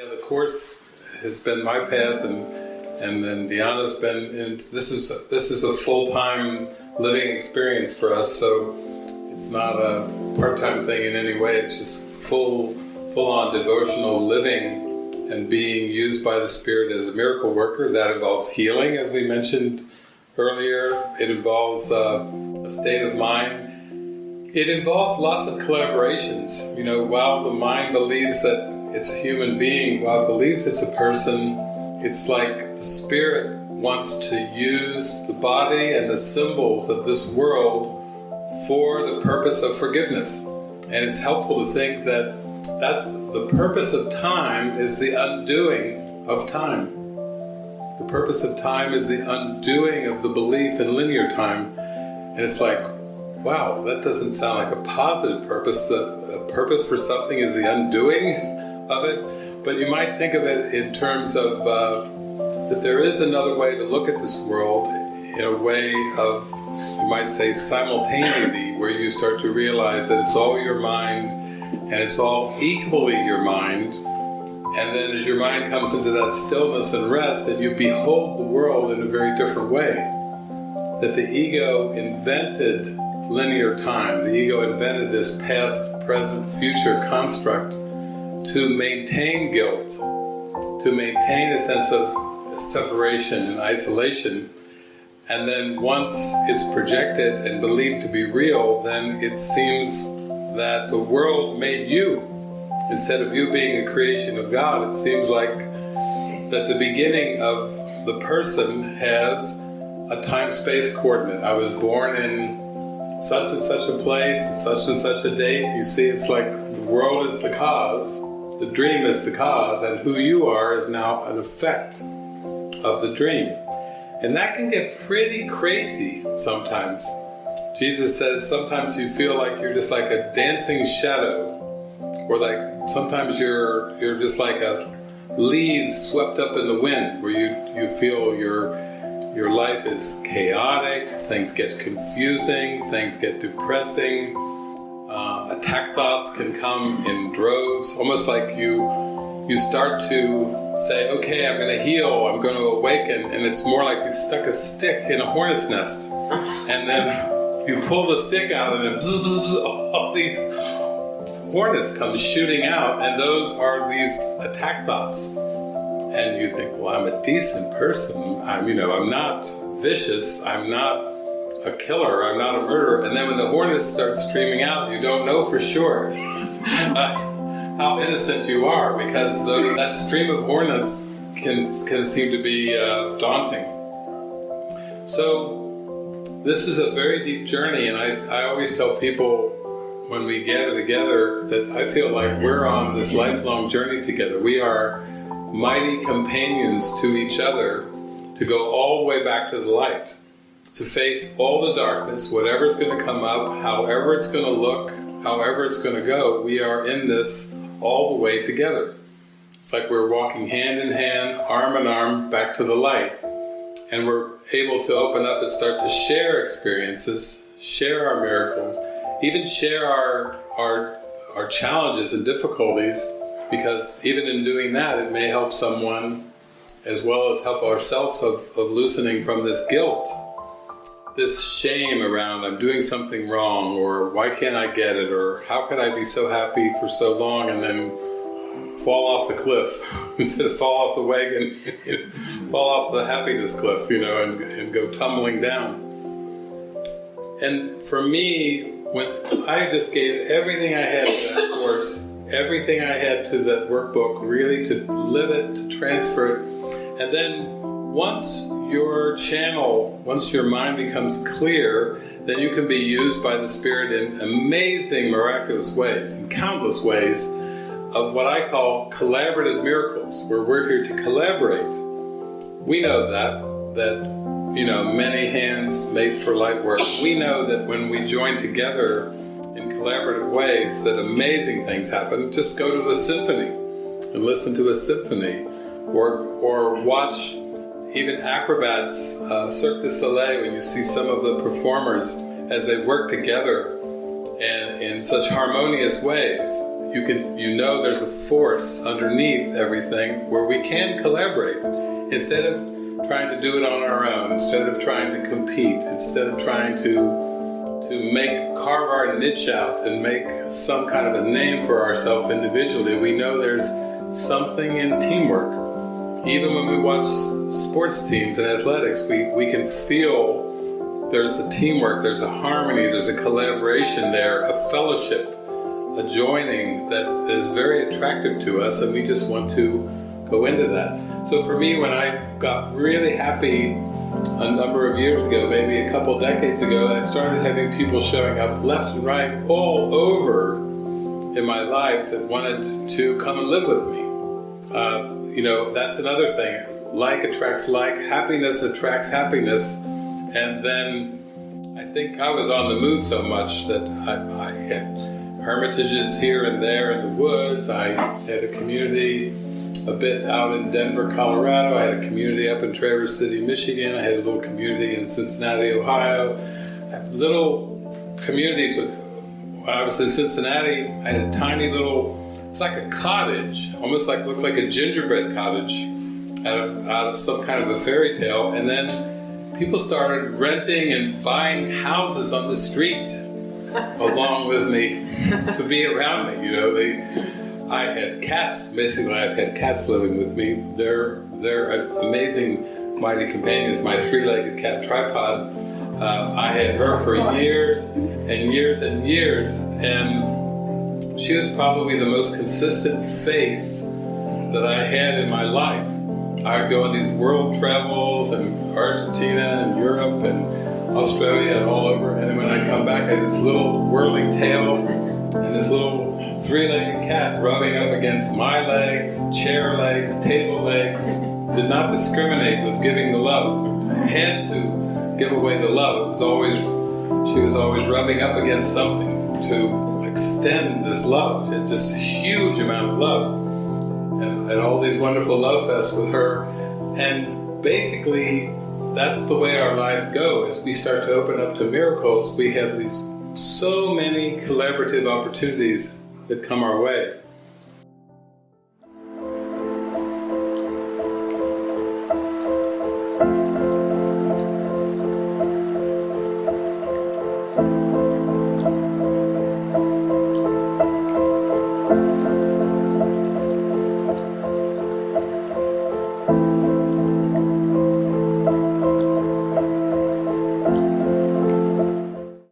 Yeah, the course has been my path, and and then Diana's been. In, this is this is a full time living experience for us. So it's not a part time thing in any way. It's just full full on devotional living and being used by the Spirit as a miracle worker. That involves healing, as we mentioned earlier. It involves uh, a state of mind. It involves lots of collaborations. You know, while the mind believes that it's a human being, while it believes it's a person, it's like the Spirit wants to use the body and the symbols of this world for the purpose of forgiveness. And it's helpful to think that that's the purpose of time is the undoing of time. The purpose of time is the undoing of the belief in linear time. And it's like, wow, that doesn't sound like a positive purpose. The purpose for something is the undoing of it. But you might think of it in terms of uh, that there is another way to look at this world in a way of, you might say, simultaneity, where you start to realize that it's all your mind and it's all equally your mind. And then as your mind comes into that stillness and rest, then you behold the world in a very different way. That the ego invented linear time, the ego invented this past, present, future construct to maintain guilt, to maintain a sense of separation and isolation. And then once it's projected and believed to be real, then it seems that the world made you. Instead of you being a creation of God, it seems like that the beginning of the person has a time-space coordinate. I was born in such and such a place, such and such a date. You see, it's like the world is the cause, the dream is the cause, and who you are is now an effect of the dream. And that can get pretty crazy sometimes. Jesus says sometimes you feel like you're just like a dancing shadow, or like sometimes you're you're just like a leaves swept up in the wind, where you you feel your your life is chaotic, things get confusing, things get depressing. Uh, attack thoughts can come in droves, almost like you you start to say, okay, I'm going to heal, I'm going to awaken, and it's more like you stuck a stick in a hornet's nest, and then you pull the stick out and then bzz, bzz, bzz, all these hornets come shooting out and those are these attack thoughts. And you think, well, I'm a decent person. I'm, you know, I'm not vicious. I'm not a killer. I'm not a murderer. And then when the hornets start streaming out, you don't know for sure uh, how innocent you are because that stream of hornets can, can seem to be uh, daunting. So this is a very deep journey, and I, I always tell people when we gather together that I feel like we're on this lifelong journey together. We are mighty companions to each other to go all the way back to the light, to face all the darkness, whatever's going to come up, however it's going to look, however it's going to go. We are in this all the way together. It's like we're walking hand in hand, arm in arm, back to the light and we're able to open up and start to share experiences, share our miracles, even share our, our, our challenges and difficulties, because even in doing that, it may help someone as well as help ourselves of, of loosening from this guilt, this shame around I'm doing something wrong, or why can't I get it, or how could I be so happy for so long and then fall off the cliff instead of fall off the wagon, fall off the happiness cliff, you know, and, and go tumbling down. And for me, when I just gave everything I had to that course, everything I had to that workbook, really to live it, to transfer it, and then once your channel, once your mind becomes clear, then you can be used by the Spirit in amazing, miraculous ways, in countless ways, of what I call collaborative miracles, where we're here to collaborate. We know that, that, you know, many hands make for light work. We know that when we join together in collaborative ways, that amazing things happen. Just go to a symphony and listen to a symphony, or, or watch even acrobats, uh, Cirque du Soleil, when you see some of the performers as they work together and in such harmonious ways you can you know there's a force underneath everything where we can collaborate instead of trying to do it on our own, instead of trying to compete, instead of trying to to make carve our niche out and make some kind of a name for ourselves individually. We know there's something in teamwork. Even when we watch sports teams and athletics, we, we can feel there's a teamwork, there's a harmony, there's a collaboration there, a fellowship, a joining that is very attractive to us, and we just want to go into that. So for me, when I got really happy a number of years ago, maybe a couple decades ago, I started having people showing up left and right all over in my life that wanted to come and live with me. Uh, you know, that's another thing. Like attracts like, happiness attracts happiness, and then I think I was on the move so much that I, I had hermitages here and there in the woods. I had a community a bit out in Denver, Colorado. I had a community up in Traverse City, Michigan. I had a little community in Cincinnati, Ohio. I have little communities. When I was in Cincinnati, I had a tiny little, it's like a cottage, almost like looked like a gingerbread cottage out of, out of some kind of a fairy tale. And then people started renting and buying houses on the street along with me to be around me. You know, they I had cats. Basically, I've had cats living with me. They're they're amazing, mighty companions. My three-legged cat tripod. Uh, I had her for years and years and years, and she was probably the most consistent face that I had in my life. I would go on these world travels and Argentina and Europe and Australia and all over, and when I come back, I had this little whirling tail and this little three-legged cat rubbing up against my legs, chair legs, table legs, did not discriminate with giving the love. Had to give away the love. It was always, she was always rubbing up against something to extend this love, it's just a huge amount of love. And, and all these wonderful love fests with her. And basically, that's the way our lives go. As we start to open up to miracles, we have these so many collaborative opportunities that come our way.